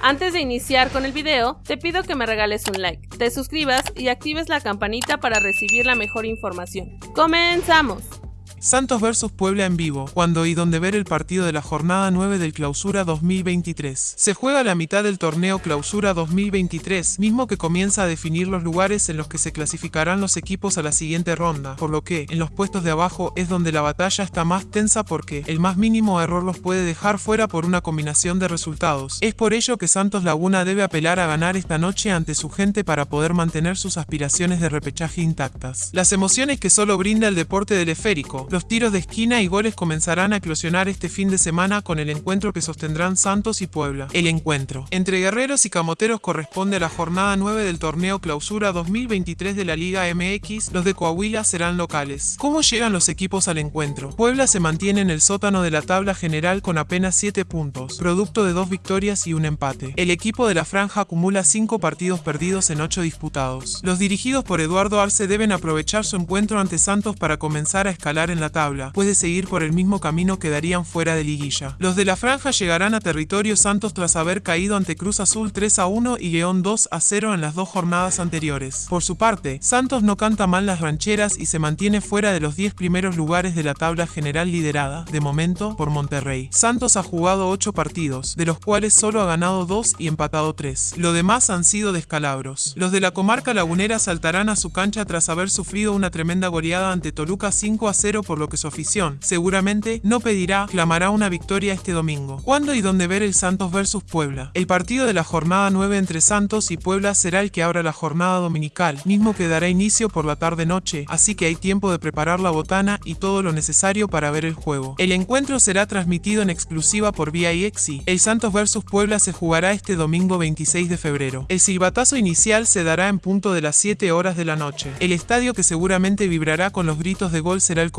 Antes de iniciar con el video, te pido que me regales un like, te suscribas y actives la campanita para recibir la mejor información. ¡Comenzamos! Santos vs Puebla en vivo, cuando y donde ver el partido de la jornada 9 del Clausura 2023. Se juega la mitad del torneo Clausura 2023, mismo que comienza a definir los lugares en los que se clasificarán los equipos a la siguiente ronda, por lo que, en los puestos de abajo es donde la batalla está más tensa porque el más mínimo error los puede dejar fuera por una combinación de resultados. Es por ello que Santos Laguna debe apelar a ganar esta noche ante su gente para poder mantener sus aspiraciones de repechaje intactas. Las emociones que solo brinda el deporte del esférico, los tiros de esquina y goles comenzarán a eclosionar este fin de semana con el encuentro que sostendrán Santos y Puebla. El encuentro entre guerreros y camoteros corresponde a la jornada 9 del torneo Clausura 2023 de la Liga MX. Los de Coahuila serán locales. ¿Cómo llegan los equipos al encuentro? Puebla se mantiene en el sótano de la tabla general con apenas 7 puntos, producto de dos victorias y un empate. El equipo de la franja acumula 5 partidos perdidos en 8 disputados. Los dirigidos por Eduardo Arce deben aprovechar su encuentro ante Santos para comenzar a escalar en la tabla, puede seguir por el mismo camino que darían fuera de liguilla. Los de la franja llegarán a territorio Santos tras haber caído ante Cruz Azul 3 a 1 y León 2 a 0 en las dos jornadas anteriores. Por su parte, Santos no canta mal las rancheras y se mantiene fuera de los 10 primeros lugares de la tabla general liderada, de momento, por Monterrey. Santos ha jugado 8 partidos, de los cuales solo ha ganado 2 y empatado 3. Lo demás han sido descalabros. Los de la comarca lagunera saltarán a su cancha tras haber sufrido una tremenda goleada ante Toluca 5 a 0 por lo que su afición seguramente no pedirá, clamará una victoria este domingo. ¿Cuándo y dónde ver el Santos versus Puebla? El partido de la jornada 9 entre Santos y Puebla será el que abra la jornada dominical, mismo que dará inicio por la tarde-noche, así que hay tiempo de preparar la botana y todo lo necesario para ver el juego. El encuentro será transmitido en exclusiva por VIXI. El Santos versus Puebla se jugará este domingo 26 de febrero. El silbatazo inicial se dará en punto de las 7 horas de la noche. El estadio que seguramente vibrará con los gritos de gol será el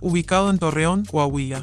Ubicado en Torreón, Coahuila.